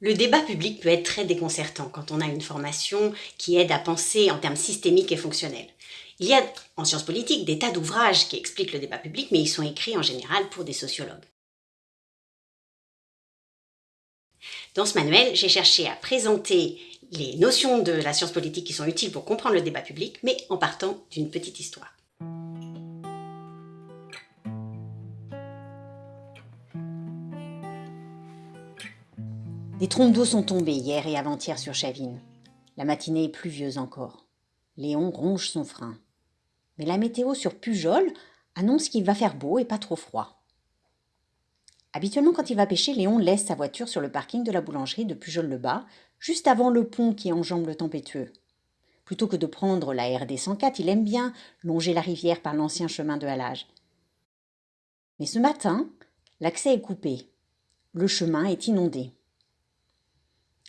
Le débat public peut être très déconcertant quand on a une formation qui aide à penser en termes systémiques et fonctionnels. Il y a en sciences politiques des tas d'ouvrages qui expliquent le débat public, mais ils sont écrits en général pour des sociologues. Dans ce manuel, j'ai cherché à présenter les notions de la science politique qui sont utiles pour comprendre le débat public, mais en partant d'une petite histoire. Des trompes d'eau sont tombées hier et avant-hier sur Chavine. La matinée est pluvieuse encore. Léon ronge son frein. Mais la météo sur Pujol annonce qu'il va faire beau et pas trop froid. Habituellement, quand il va pêcher, Léon laisse sa voiture sur le parking de la boulangerie de Pujol-le-Bas, juste avant le pont qui enjambe le tempétueux. Plutôt que de prendre la RD 104, il aime bien longer la rivière par l'ancien chemin de halage. Mais ce matin, l'accès est coupé. Le chemin est inondé.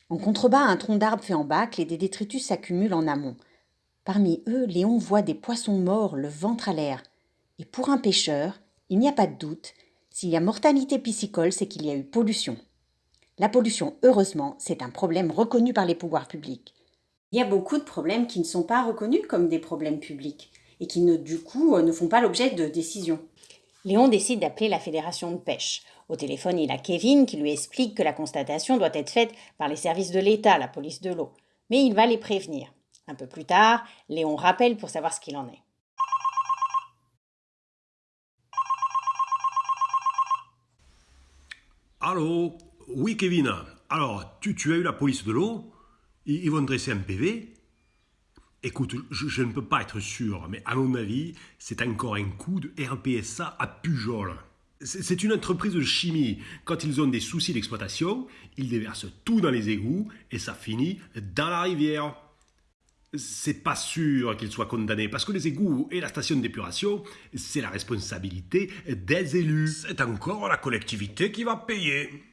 En contrebas, un tronc d'arbre fait en bacle et des détritus s'accumulent en amont. Parmi eux, Léon voit des poissons morts, le ventre à l'air. Et pour un pêcheur, il n'y a pas de doute, s'il y a mortalité piscicole, c'est qu'il y a eu pollution. La pollution, heureusement, c'est un problème reconnu par les pouvoirs publics. Il y a beaucoup de problèmes qui ne sont pas reconnus comme des problèmes publics et qui, du coup, ne font pas l'objet de décisions. Léon décide d'appeler la fédération de pêche. Au téléphone, il a Kevin qui lui explique que la constatation doit être faite par les services de l'État, la police de l'eau. Mais il va les prévenir. Un peu plus tard, Léon rappelle pour savoir ce qu'il en est. Allô? Oui, Kevin. Alors, tu, as eu la police de l'eau? Ils, vont dresser un PV Écoute, je, ne peux pas être sûr, mais à mon avis, c'est encore un coup de RPSA à Pujol. C'est une entreprise de chimie. Quand ils ont des soucis d'exploitation, ils déversent tout dans les égouts et ça finit dans la rivière. C'est pas sûr qu'ils soient condamnés parce que les égouts et la station d'épuration, c'est la responsabilité des élus. C'est encore la collectivité qui va payer.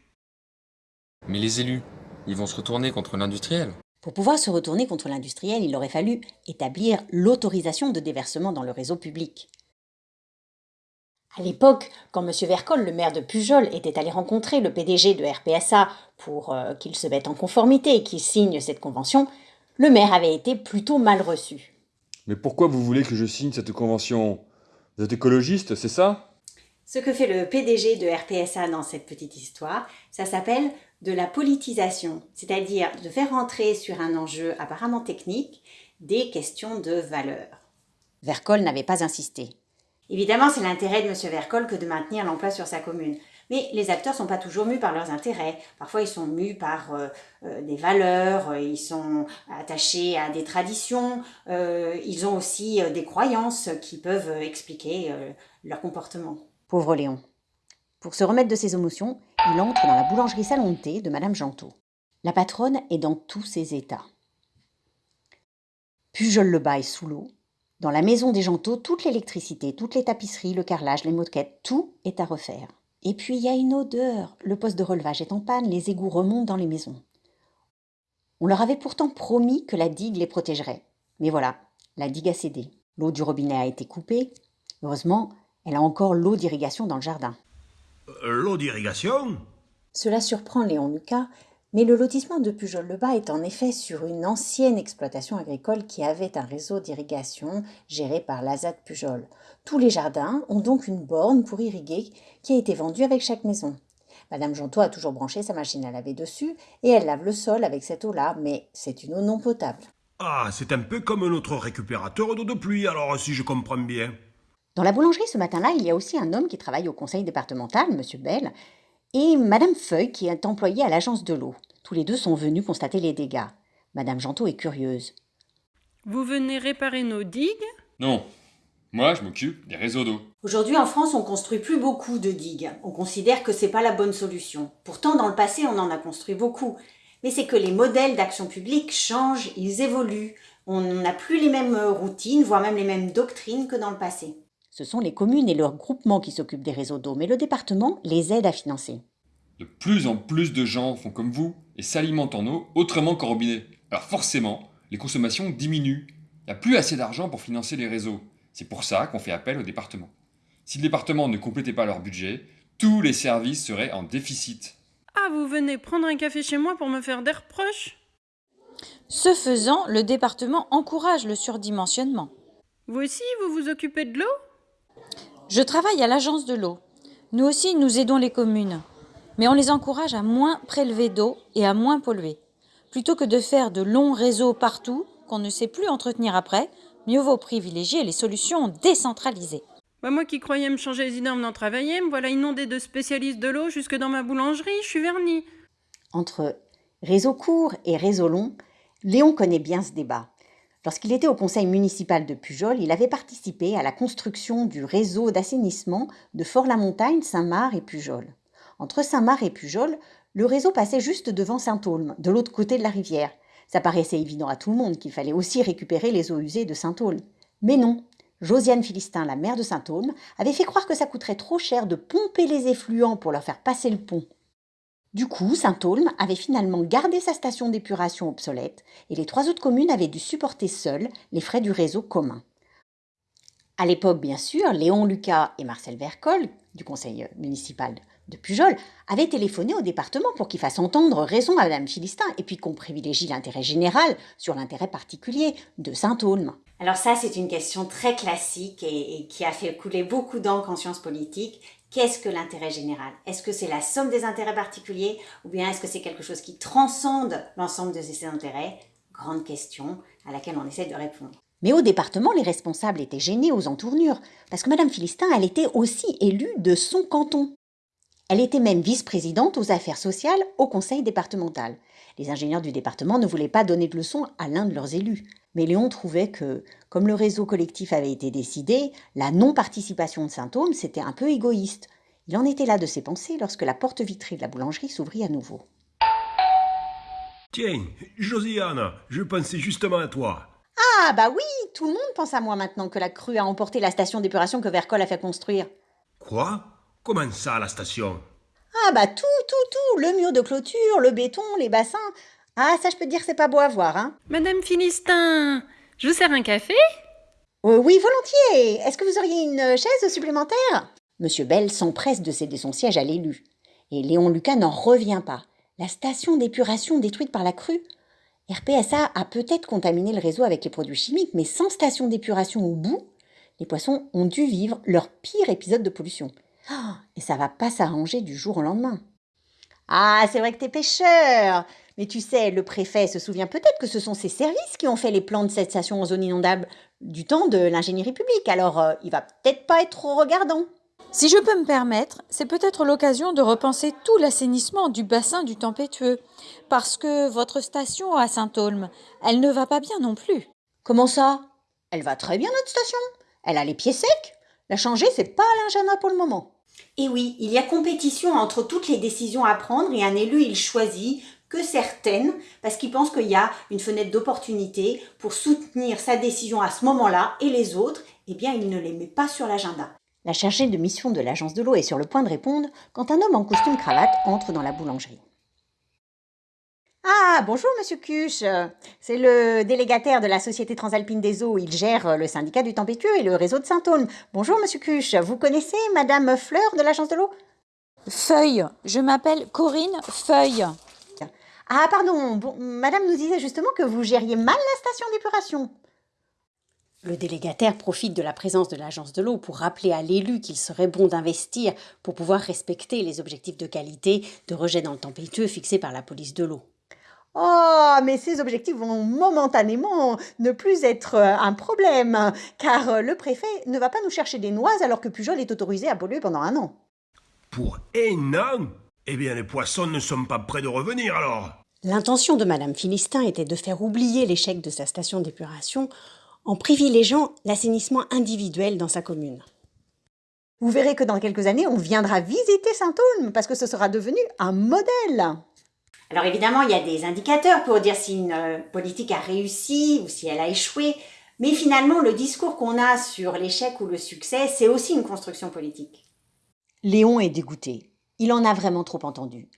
Mais les élus, ils vont se retourner contre l'industriel. Pour pouvoir se retourner contre l'industriel, il aurait fallu établir l'autorisation de déversement dans le réseau public. À l'époque, quand M. Vercol, le maire de Pujol, était allé rencontrer le PDG de RPSA pour euh, qu'il se mette en conformité et qu'il signe cette convention, le maire avait été plutôt mal reçu. Mais pourquoi vous voulez que je signe cette convention? Vous êtes écologiste, c'est ça? Ce que fait le PDG de RPSA dans cette petite histoire, ça s'appelle de la politisation, c'est-à-dire de faire entrer sur un enjeu apparemment technique des questions de valeur. Vercol n'avait pas insisté. Évidemment, c'est l'intérêt de M. Vercol que de maintenir l'emploi sur sa commune. Mais les acteurs ne sont pas toujours mus par leurs intérêts. Parfois, ils sont mus par euh, euh, des valeurs, euh, ils sont attachés à des traditions, ils ont aussi des croyances qui peuvent expliquer leur comportement. Pauvre Léon. Pour se remettre de ses émotions, il entre dans la boulangerie salon de thé de Madame Gentot. La patronne est dans tous ses états. Pujol le bail sous l'eau, dans la maison des Gentot, toute l'électricité, toutes les tapisseries, le carrelage, les moquettes, tout est à refaire. Et puis il y a une odeur. Le poste de relevage est en panne, les égouts remontent dans les maisons. On leur avait pourtant promis que la digue les protégerait. Mais voilà, la digue a cédé. L'eau du robinet a été coupée. Heureusement, elle a encore l'eau d'irrigation dans le jardin. Euh, l'eau d'irrigation? Cela surprend Léon Lucas, mais le lotissement de Pujol-le-Bas est en effet sur une ancienne exploitation agricole qui avait un réseau d'irrigation géré par l'Azad Pujol. Tous les jardins ont donc une borne pour irriguer qui a été vendue avec chaque maison. Madame Jonto a toujours branché sa machine à laver dessus et elle lave le sol avec cette eau-là, mais c'est une eau non potable. Ah, c'est un peu comme notre récupérateur d'eau de pluie, alors si je comprends bien. Dans la boulangerie ce matin-là, il y a aussi un homme qui travaille au conseil départemental, Monsieur Bell, et Madame Feuille qui est employée à l'agence de l'eau. Tous les deux sont venus constater les dégâts. Madame Gentot est curieuse. Vous venez réparer nos digues? Non. Moi, je m'occupe des réseaux d'eau. Aujourd'hui, en France, on construit plus beaucoup de digues. On considère que c'est pas la bonne solution. Pourtant, dans le passé, on en a construit beaucoup. Mais c'est que les modèles d'action publique changent, ils évoluent. On n'a plus les mêmes routines, voire même les mêmes doctrines que dans le passé. Ce sont les communes et leurs groupements qui s'occupent des réseaux d'eau, mais le département les aide à financer. De plus en plus de gens font comme vous et s'alimentent en eau autrement qu'en robinet. Alors forcément, les consommations diminuent. Il n'y a plus assez d'argent pour financer les réseaux. C'est pour ça qu'on fait appel au département. Si le département ne complétait pas leur budget, tous les services seraient en déficit. Ah, vous venez prendre un café chez moi pour me faire des reproches? Ce faisant, le département encourage le surdimensionnement. Vous aussi, vous vous occupez de l'eau? Je travaille à l'agence de l'eau. Nous aussi, nous aidons les communes. Mais on les encourage à moins prélever d'eau et à moins polluer. Plutôt que de faire de longs réseaux partout qu'on ne sait plus entretenir après, mieux vaut privilégier les solutions décentralisées. Bah moi qui croyais me changer les idées en venant travailler, me voilà inondée de spécialistes de l'eau jusque dans ma boulangerie, je suis vernie. Entre réseau court et réseau long, Léon connaît bien ce débat. Lorsqu'il était au conseil municipal de Pujol, il avait participé à la construction du réseau d'assainissement de Fort-la-Montagne, Saint-Marc et Pujol. Entre Saint-Marc et Pujol, le réseau passait juste devant Saint-Aulme, de l'autre côté de la rivière. Ça paraissait évident à tout le monde qu'il fallait aussi récupérer les eaux usées de Saint-Aulme. Mais non, Josiane Philistin, la mère de Saint-Aulme, avait fait croire que ça coûterait trop cher de pomper les effluents pour leur faire passer le pont. Du coup, Saint-Aulme avait finalement gardé sa station d'épuration obsolète et les trois autres communes avaient dû supporter seules les frais du réseau commun. À l'époque, bien sûr, Léon Lucas et Marcel Vercol, du conseil municipal de Pujol, avaient téléphoné au département pour qu'il fasse entendre raison à Madame Philistin et puis qu'on privilégie l'intérêt général sur l'intérêt particulier de Saint-Aulme. Alors ça, c'est une question très classique et, et qui a fait couler beaucoup d'encre en sciences politiques. Qu'est-ce que l'intérêt général? Est-ce que c'est la somme des intérêts particuliers ou bien est-ce que c'est quelque chose qui transcende l'ensemble de ces intérêts? Grande question à laquelle on essaie de répondre. Mais au département, les responsables étaient gênés aux entournures, parce que Madame Philistin, elle était aussi élue de son canton. Elle était même vice-présidente aux affaires sociales au conseil départemental. Les ingénieurs du département ne voulaient pas donner de leçons à l'un de leurs élus. Mais Léon trouvait que, comme le réseau collectif avait été décidé, la non-participation de Saint-Aume, c'était un peu égoïste. Il en était là de ses pensées lorsque la porte vitrée de la boulangerie s'ouvrit à nouveau. Tiens, Josiane, je pensais justement à toi. Ah bah oui, tout le monde pense à moi maintenant que la crue a emporté la station d'épuration que Vercol a fait construire. Quoi? Comment ça, la station Ah bah tout, tout, tout, le mur de clôture, le béton, les bassins. Ah ça je peux te dire c'est pas beau à voir, hein. Madame Philistin, je vous sers un café? Euh, oui, volontiers. Est-ce que vous auriez une chaise supplémentaire? Monsieur Bell s'empresse de céder son siège à l'élu. Et Léon Lucas n'en revient pas. La station d'épuration détruite par la crue RPSA a peut-être contaminé le réseau avec les produits chimiques, mais sans station d'épuration au bout, les poissons ont dû vivre leur pire épisode de pollution. Et ça va pas s'arranger du jour au lendemain. Ah, c'est vrai que t'es pêcheur Mais tu sais, le préfet se souvient peut-être que ce sont ses services qui ont fait les plans de cette station en zone inondable du temps de l'ingénierie publique, alors euh, il va peut-être pas être trop regardant. Si je peux me permettre, c'est peut-être l'occasion de repenser tout l'assainissement du bassin du Tempétueux, parce que votre station à Saint-Aulme, elle ne va pas bien non plus. Comment ça? Elle va très bien notre station? Elle a les pieds secs? La changer, c'est pas Janat pour le moment. Et oui, il y a compétition entre toutes les décisions à prendre et un élu, il choisit que certaines parce qu'il pense qu'il y a une fenêtre d'opportunité pour soutenir sa décision à ce moment-là et les autres, eh bien, il ne les met pas sur l'agenda. La chargée de mission de l'agence de l'eau est sur le point de répondre quand un homme en costume cravate entre dans la boulangerie. Ah, bonjour Monsieur Cuche. C'est le délégataire de la Société Transalpine des Eaux. Il gère le syndicat du Tempétueux et le réseau de Saint-Aulme. Bonjour Monsieur Cuche. Vous connaissez Madame Fleur de l'agence de l'eau? Feuille, je m'appelle Corinne Feuille. Ah, pardon. Bon, Madame nous disait justement que vous gériez mal la station d'épuration. Le délégataire profite de la présence de l'agence de l'eau pour rappeler à l'élu qu'il serait bon d'investir pour pouvoir respecter les objectifs de qualité de rejet dans le tempétueux fixés par la police de l'eau. Oh, mais ces objectifs vont momentanément ne plus être euh, un problème, car euh, le préfet ne va pas nous chercher des noises alors que Pujol est autorisé à polluer pendant un an. Pour un an? Eh bien, les poissons ne sont pas prêts de revenir alors. L'intention de Madame Philistin était de faire oublier l'échec de sa station d'épuration en privilégiant l'assainissement individuel dans sa commune. Vous verrez que dans quelques années, on viendra visiter Saint-Aulme parce que ce sera devenu un modèle. Alors évidemment, il y a des indicateurs pour dire si une euh, politique a réussi ou si elle a échoué, mais finalement, le discours qu'on a sur l'échec ou le succès, c'est aussi une construction politique. Léon est dégoûté. Il en a vraiment trop entendu.